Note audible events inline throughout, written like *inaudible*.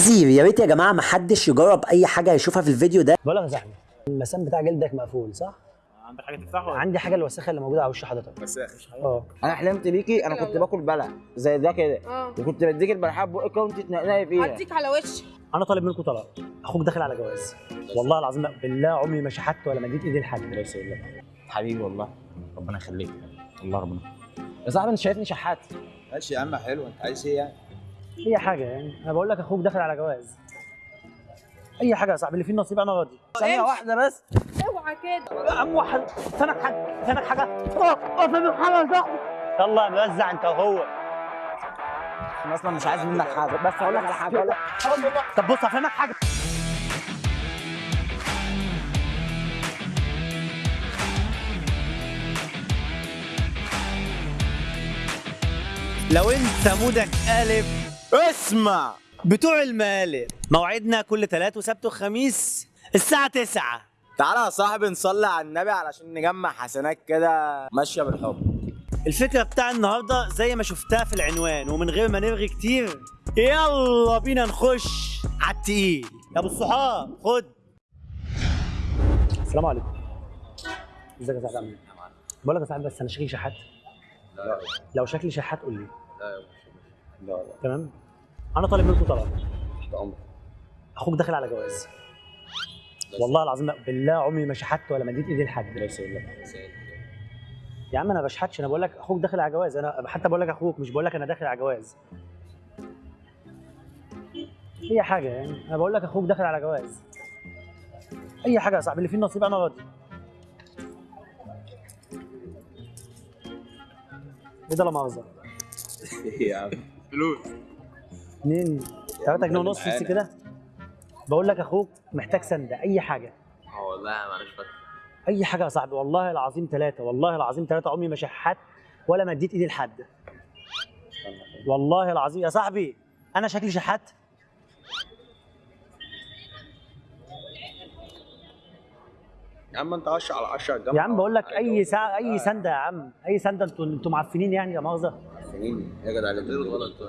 تحذير يا ريت يا جماعة ما حدش يجرب أي حاجة يشوفها في الفيديو ده. بقول لك يا صاحبي المسام بتاع جلدك مقفول صح؟ عندك حاجة تفتحها عندي حاجة الوسخه اللي موجودة على وش حضرتك. بس آه. أنا حلمت بيكي أنا كنت باكل بلع زي ده كده. آه. وكنت بديك البلحة بقك وانت تنقنقي فيها. هديك على وشك أنا طالب منكم طلب أخوك داخل على جواز. والله العظيم بالله عمري ما شحت ولا مديت إيدي لحد. بس يقول لك حبيبي والله. ربنا يخليك. الله ربنا يا صاحبي أنت شايفني شحات. ماشي يا عم حلو. أنت عايز إيه يعني؟ أي حاجة يعني. أنا بقول لك أخوك داخل على جواز. أي حاجة يا صاحبي اللي فيه النصيب أنا راضي. ثانية واحدة بس. اوعى كده. يا عم واحد. فينك حاجة. فينك حاجة. آه آه فينك حاجة يا صاحبي. يلا موزع أنت وهو. أنا أصلا مش عايز منك حاجة. بس هقول لك على حاجة هقول لك. طب بص هفهمك حاجة. لو أنت مودك قالب اسمع. بتوع المقالب. موعدنا كل تلات وسبت وخميس الساعة 9 تعالى يا صاحبي نصلي على النبي علشان نجمع حسنات كده ماشية بالحب. الفكرة بتاع النهاردة زي ما شفتها في العنوان ومن غير ما نرغي كتير. يلا بينا نخش على التقيل. يا أبو الصحاب خد. السلام عليكم. إزيك يا صاحبي؟ عامل إيه؟ بقول لك يا صاحبي بس أنا شكلي شحات. لو شكلي شحات قول لي. لا لا تمام؟ أنا طالب منكم طلب تحت امرك أخوك داخل على جواز. والله العظيم بالله عمري ما شحت ولا مديت إيدي لحد. يقول لك يا عم أنا بشحتش أنا بقول لك أخوك داخل على جواز. أنا حتى بقول لك أخوك مش بقول لك أنا داخل على جواز. أي حاجة يعني. أنا بقول لك أخوك داخل على جواز. أي حاجة يا صاحبي اللي فيه النصيب أنا راضي. إيه ده لا مؤاخذة؟ *laughs* إيه يا عم؟ فلوس. اتنين. تلاتة جنيه ونص. بس كده. بقول لك أخوك محتاج سنده أي حاجة. آه والله معلش فاكر أي حاجة يا صاحبي والله العظيم ثلاثة والله العظيم ثلاثة عمري ما شحت ولا مديت ايدي لحد. والله العظيم يا صاحبي أنا شكلي شحات يا عم انت 10 على 10 الجامعة. يا عم بقول لك أي ساعه أي سنده يا عم. أي سنده أنتوا أنتوا معفنين يعني يا مؤاخذة؟ سنين يا جدع اللي انت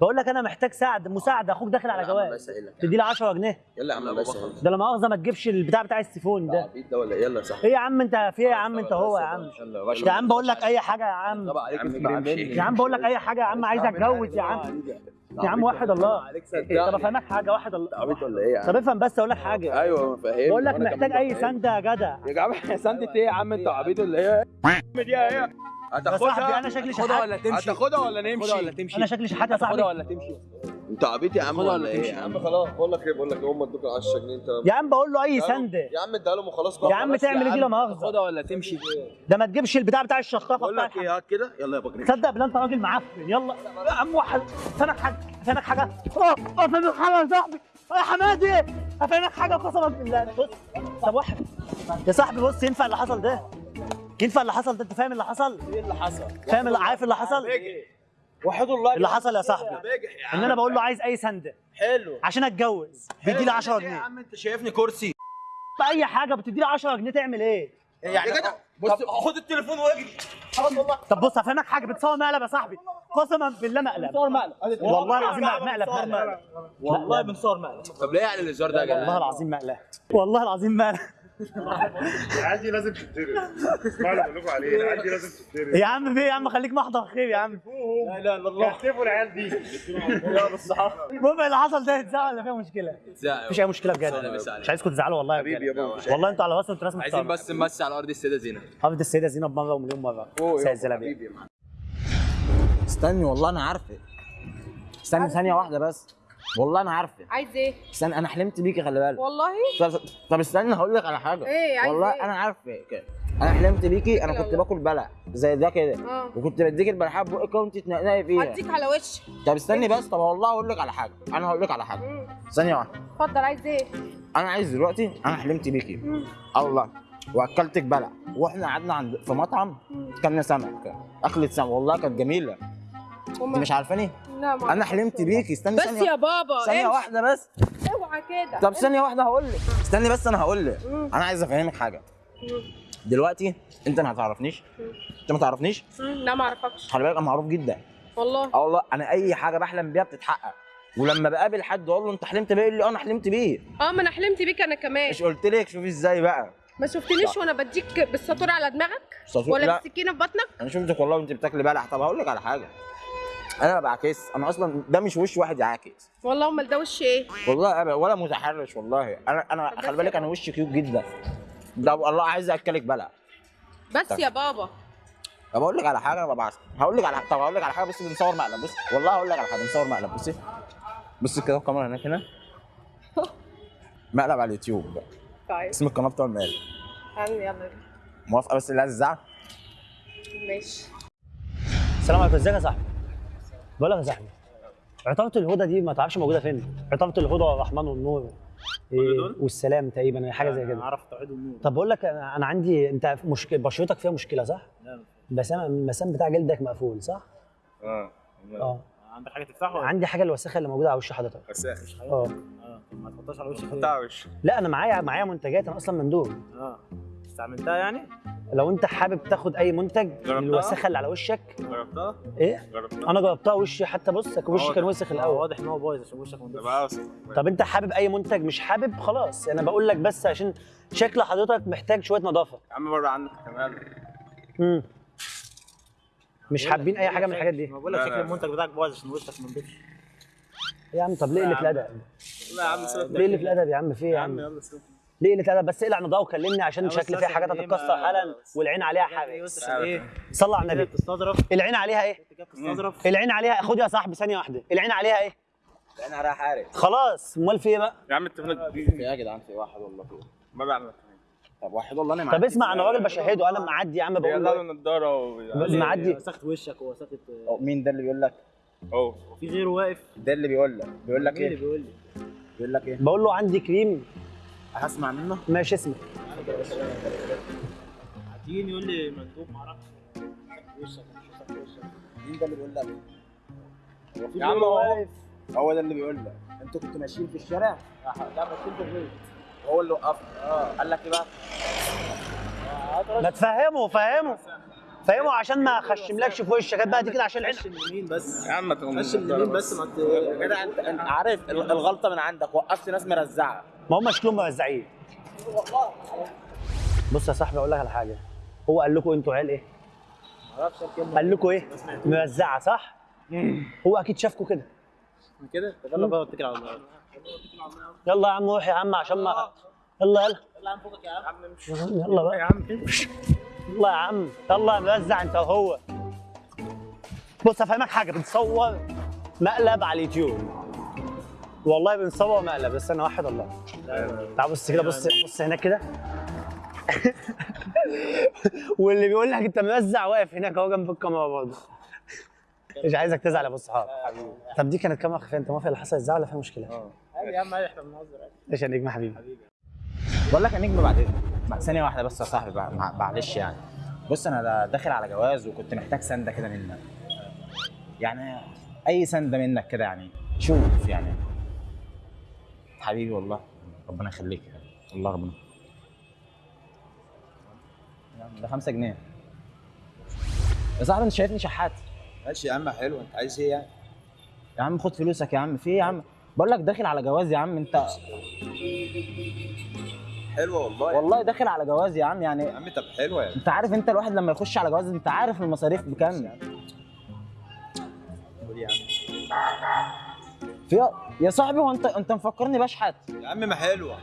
بقول لك أنا محتاج ساعد مساعده أخوك داخل على جواز تدي لي 10 جنيه يلا يا عم بس ده لا مؤاخذه ما تجيبش البتاع بتاع السيفون ده عبيط ده ولا يلا صح إيه يا عم انت في إيه يا عم انت هو يا عم يا عم بقول لك اي حاجة يا عم طبعا عليك يا عم بقول لك اي حاجة يا عم عايز اتجوز يا عم يا عم واحد الله طب افهمك حاجة واحد الله عبيط ولا إيه يا طب عم افهم بس أقول لك حاجة أيوه فاهم بقول لك محتاج اي سنده يا جدع يا جماعة سنده إيه يا عم انت عبيط ولا إيه دي إيه يا صاحبي أنا شكلي شحات هتاخدها ولا نمشي؟ أنا شكلي شحات يا صاحبي. انت عبيط يا عم ولا إيه يا عم؟ خلاص بقول لك إيه بقول لك هم ادوك 10 جنيه انت يا عم بقول له أي سنده يا عم اديها لهم وخلاص يا عم تعمل إيه دي لا مؤاخذة؟ ولا تمشي؟ ده ما تجيبش البتاع بتاع الشطافه بقول لك إيه هات كده يلا يا بكري تصدق بالله أنت راجل معفن. يلا. يا عم واحد فينك حاجة فينك حاجة. آه آه فينك حاجة يا صاحبي. يا حمادي فينك حاجة قسما بالله. بص طب واحد. يا صاحبي بص ينفع اللي حصل ده؟ ينفع اللي حصل ده انت فاهم اللي حصل؟ إيه اللي حصل؟ فاهم اللي عارف اللي حصل؟ وحد الله اللي حصل يا صاحبي. يا ان أنا بقول له عايز اي سنده حلو. عشان اتجوز. بيدي لي 10 يا جنيه. عم انت شايفني كرسي. باي حاجة بتدي لي 10 جنيه تعمل إيه؟ يعني؟ بص. خد التليفون واجري. طب بص هفهمك حاجة. بتصور مقلب يا صاحبي. قسما بالله مقلب. بتصور مقلب. والله العظيم مقلب. مقلب. والله بنصور مقلب. طب ليه يعني الهزار ده يا والله جدع العظيم مقلب. والله العظيم مقلب. العيال دي لازم تتدرب اسمعوا اللي بقول لكم عليه العيال دي لازم تتدرب يا عم في يا عم خليك محضر خير يا عم. لا إله إلا الله. كتفوا العيال دي. المهم اللي حصل ده يتزعل ولا فيها مشكلة. مفيش أي مشكلة بجد. مش عايزكم تزعلوا والله حبيبي يا بابا. والله أنتوا على راسنا أنتوا ناس عايزين محترمه بس نمسي على أرض السيدة زينب. حافظ السيدة زينب مرة ومليون مرة. سيد الزلابيه استني والله أنا عارفك استني ثانية واحدة بس. والله أنا عارفك عايز إيه؟ استني أنا حلمت بيكي خلي بالك. والله؟ طب, طب استني هقول لك على حاجة. إيه عايز والله إيه؟ أنا عارفك أنا حلمت بيكي أنا كنت. باكل بلع زي ده كده. آه. وكنت بديك البلحه بقك وانت تنقنقي فيها. هديك على وشك طب استني بس طب والله أقول لك على حاجة. أنا هقول لك على حاجة. ثانية واحدة. اتفضل عايز إيه؟ أنا عايز دلوقتي أنا حلمت بيكي. مم. الله. واكلتك بلع. وإحنا قعدنا عند في مطعم. مم. كلنا سمك. اكلة سمك. والله كانت جميلة. انت مش عارفاني؟ لا ما أنا حلمت بيكي استني بس يا بابا ثانية امشي. واحدة بس. اوعى كده. طب ثانية واحدة هقول لك. استني بس أنا هقول لك. أنا عايز أفهمك حاجة. مم. دلوقتي أنت ما تعرفنيش أنت ما تعرفنيش. لا ما أعرفكش. خلي بالك أنا معروف جدا. والله. آه والله. أنا أي حاجة بحلم بيها بتتحقق. ولما بقابل حد أقول له أنت حلمت بيه يقول لي آه أنا حلمت بيه. آه ما أنا حلمت بيك أنا كمان. مش قلت لك شوفي إزاي بقى. ما شفتنيش وأنا بديك بالسطور على دماغك؟ ولا لا. بالسكينة في بطنك؟ أنا شفتك والله وأنت بتاكلي بلح. طب هقول لك على حاجة. أنا ما بعكس أنا أصلا ده مش وش واحد يعاكس والله امال ده وش إيه؟ والله أبدا ولا متحرش والله. أنا أنا طب خلي بالك أنا وشي كيوت جدا. ده والله عايز اكلك بلح بس يا بابا. طب أقول لك على حاجة أنا ببعت هقول لك على طب هقول لك على حاجة بس بنصور مقلب. بص والله هقول لك على حاجة بنصور مقلب. بصي بصي كده الكاميرا هناك هنا. مقلب على اليوتيوب بقى. طيب. اسم القناة بتاع المقلب يلا موافقة بس اللي عايز الزعل ماشي. السلام عليكم ازيك يا صاحبي؟ بقول لك يا صاحبي عطافه الهدى دي ما تعرفش موجودة فين؟ عطافه الهدى والرحمن والنور إيه والسلام تقريبا حاجة زي كده. أعرف توحيد النور طب بقول لك أنا أنا عندي أنت مشكله بشرتك فيها مشكلة صح؟ لا. المسام المسام بتاع جلدك مقفول صح؟ آه آه. عندك حاجة تفتحه؟ عندي حاجة الوساخه اللي موجودة على وش حضرتك. وساخ آه. آه طب ما تحطهاش على وشك ليه؟ بتاع وش. لا أنا معايا معايا منتجات أنا أصلا مندوب آه. استعملتها يعني؟ لو انت حابب تاخد اي منتج جربتها؟ للوساخه اللي على وشك. جربتها؟ إيه؟ جربتها. أنا جربتها وشي حتى بص وشي كان وسخ الأول. واضح إن هو بايظ عشان وشك اوسخ طب انت حابب اي منتج مش حابب خلاص. أنا بقول لك بس عشان شكل حضرتك محتاج شوية نظافة. يا عم بره عنك كمان. امم مش حابين أي حاجة من الحاجات دي؟ ما بقول لك شكل. المنتج بتاعك بايظ عشان وشك ما نضيفش يا عم طب ليه قله الأدب؟ لا يا عم سيبك ليه قله الأدب يا عم؟ في إيه يا يا عم عم؟ يلا سيبك ليه؟ قله الادب بس إقلع نضاره وكلمني عشان شكل فيها حاجات إيه هتتكسر حالا والعين عليها يعني حاجة إيه؟ صلى على النبي. بتستظرف العين عليها إيه؟ العين عليها خد يا صاحبي ثانية واحدة. العين عليها إيه؟ أنا رايح حارس خلاص. أمال في إيه بقى؟ يا عم التليفون في يا جدعان؟ في واحد والله في ما بعمل طب واحد والله أنا طب معدي. اسمع أنا راجل بشهده أنا معدي يا عم بقول له النضاره بس معدي. وسخت وشك ووسخت. أو مين ده اللي بيقول لك؟ اهو في غيره واقف. ده اللي بيقول لك. بيقول لك اللي إيه؟ بيقول لك إيه؟ بقول له عندي كريم. هسمع منه؟ ماشي اسمك هتيجي يقول لي مندوب وشك مين ده اللي بيقول لك؟ هو في يا عم هو. واقف؟ هو ده اللي بيقول لك. أنتوا كنتوا ماشيين في الشارع؟ لا ما تكون في البيت. هو اللي وقفك آه. قال لك إيه بقى؟ ما تفهمه فهمه. فهمه عشان ما اخشملكش في وشك. بقى دي كده عشان العين اليمين بس. يا عم ما تقوم خش اليمين بس ما انت انت عارف ال- الغلطة من عندك. وقفت ناس مرزعة. ما هم شكلهم موزعين بص يا صاحبي أقول لك على حاجة. هو قال لكم أنتوا عيال إيه؟ الكلمة قال لكم إيه؟ موزعة صح؟ هو أكيد شافكم كده. كده؟ طب يلا بقى اتكل على الله. يلا يا عم روح يا عم عشان ما يلا يلا. يلا عم فوقك يا عم يلا بقى يا عم. يلا يا عم يلا موزع أنت وهو بص أفهمك حاجة بنصور مقلب على اليوتيوب. والله بنصور مقلب بس أنا واحد الله تعال بص كده بص بص هناك كده. *laughs* واللي بيقول لك انت موزع واقف هناك اهو جنب الكاميرا برضه. مش عايزك تزعل يا أبو الصحاب طب دي كانت كاميرا خفيه انت موافق اللي حصل إزاي ولا فيها مشكلة؟ عادي يا عم عادي إحنا بنهزر عادي. إيش يا نجم حبيبي؟ بقول لك يا نجم بعدين. بعد ثانية واحدة بس يا صاحبي معلش يعني. بص أنا دا- داخل على جواز وكنت محتاج سنده كده منك. يعني أي سنده منك كده يعني. شوف يعني. حبيبي والله. ربنا يخليك والله ربنا. ده 5 جنيه. يا صاحبي انت شايفني شحات. ماشي يا عم حلو. انت عايز إيه يعني؟ يا عم خد فلوسك يا عم. في إيه يا عم؟ بقول لك داخل على جواز يا عم انت حلوة والله. والله داخل على جواز يا عم يعني يا عم طب حلوة يعني انت عارف انت الواحد لما يخش على جواز انت عارف المصاريف بكام. قول في يا صاحبي هو انت انت مفكرني بشحت يا عم ما حلوة.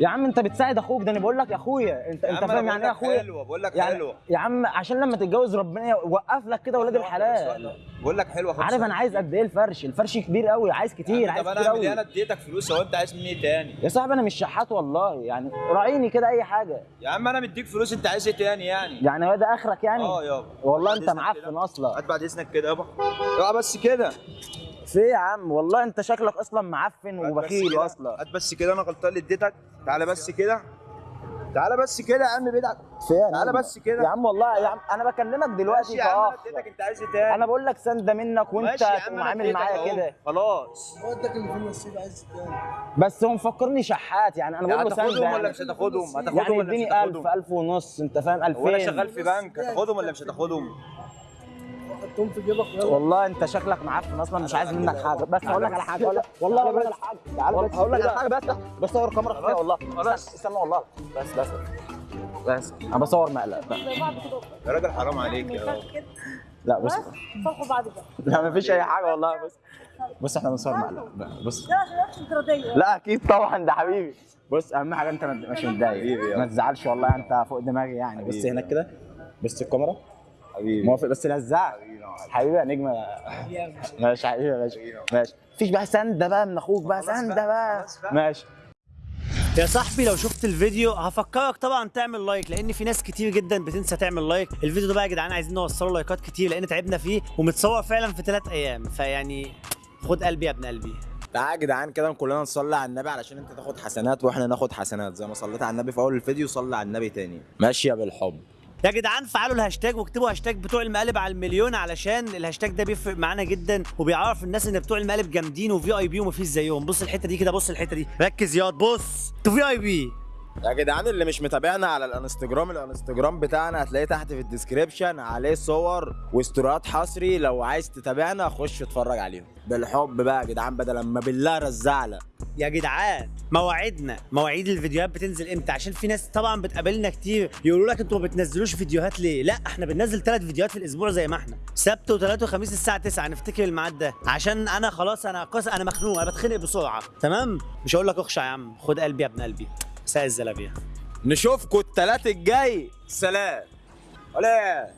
يا عم انت بتساعد أخوك ده أنا بقول لك يا اخويا. انت انت فاهم يعني إيه أخويا؟ حلوة بقول لك يعني حلوة. يا عم عشان لما تتجوز ربنا يوقف لك كده ولاد الحلال. بقول لك حلوة عارف أنا عايز قد إيه الفرش؟ الفرش كبير قوي عايز كتير عايز طب أنا كتير أعمل إيه؟ أنا قوي اديتك فلوس هو أنت عايز مني إيه تاني؟ يا صاحبي أنا مش شحات والله يعني راعيني كده أي حاجة. يا عم أنا مديك فلوس أنت عايز إيه تاني يعني؟ يعني هو ده آخرك يعني؟ آه يابا. والله أنت معفن. أصلا. هات بعد إذنك كده يابا. اوعى بس كده. في إيه يا عم؟ والله أنت شكلك أصلا معفن وبخيل كده. أصلا. هات بس كده أنا غلطان اللي اديتك. تعالى بس كده. تعالى بس كده يا عم بدعك في إيه تعالى؟ بس كده. يا عم والله يا عم أنا بكلمك دلوقتي ماشي يا عم اديتك أنت عايز إيه تاني؟ أنا بقول لك سنده منك وأنت ماشي يا عم تقوم أنا عامل اديتك معايا أهو. كده. خلاص. بس هو مفكرني شحات يعني أنا بقول له هتاخدهم سنده ولا يعني. مش هتاخدهم؟ هتاخدهم يعني ولا مش اديني 1000 هتاخدهم؟ 1000 ونص أنت فاهم؟ 2000 هو أنا شغال في بنك هتاخدهم ولا مش هتاخدهم؟ حطهم في جيبك يلا. والله انت شكلك معفن أصلا مش عايز منك حاجة. بس هقول لك على حاجة لك *laughs* والله هقول لك على حاجة. تعالى بس هقول لك على حاجة بس. بس صور كاميرا خفيه والله. بس. استنى والله. بس. بس. بس. أنا بصور مقلب يا راجل حرام عليك يا لا بص صالحوا بعض بقى لا مفيش أي حاجة والله. بس. بص إحنا بنصور مقلب بص لا عشان انفراديه لا أكيد طبعا. ده حبيبي. بص أهم حاجة أنت مش متضايق ما تزعلش والله. أنت فوق دماغي يعني. بص هناك كده. بص الكاميرا. حبيبي. موافق بس لزعك حبيبي يا نجم *laughs* ماشي حبيبي ماشي. ماشي. مفيش بقى سنده بقى من أخوك بقى سنده بقى ماشي. يا صاحبي لو شفت الفيديو هفكرك طبعا تعمل لايك لأن في ناس كتير جدا بتنسى تعمل لايك. الفيديو ده بقى يا جدعان عايزين نوصله لايكات كتير لأن تعبنا فيه ومتصور فعلا في ثلاث أيام. فيعني خد قلبي يا ابن قلبي. تعالى يا جدعان كده كلنا نصلي على النبي علشان انت تاخد حسنات وإحنا ناخد حسنات. زي ما صليت على النبي في أول الفيديو صلي على النبي تاني. ماشيه بالحب. يا جدعان فعلوا الهاشتاج واكتبوا هاشتاج بتوع المقالب على المليون علشان الهاشتاج ده بيفرق معانا جدا وبيعرف الناس إن بتوع المقالب جامدين و VIP ومفيش زيهم. بص الحتة دي كده بص الحتة دي. ركز ياض بص. أنتوا VIP يا جدعان اللي مش متابعنا على الانستجرام الانستجرام بتاعنا هتلاقيه تحت في ال description عليه صور و stories حصري. لو عايز تتابعنا خش اتفرج عليهم. بالحب بقى يا جدعان بدل ما بالله رزعلك يا جدعان مواعيدنا مواعيد الفيديوهات بتنزل إمتى؟ عشان في ناس طبعا بتقابلنا كتير يقولوا لك أنتوا ما بتنزلوش فيديوهات ليه؟ لا إحنا بننزل ثلاث فيديوهات في الأسبوع زي ما إحنا. سبت وثلاث وخميس الساعة 9 نفتكر الميعاد ده. عشان أنا خلاص أنا قص أنا مخنوق أنا بتخنق بسرعة. تمام؟ مش هقول لك اخشع يا عم خد قلبي يا ابن قلبي. مساء الزلابية. نشوفكوا التلات الجاي. سلام. ولا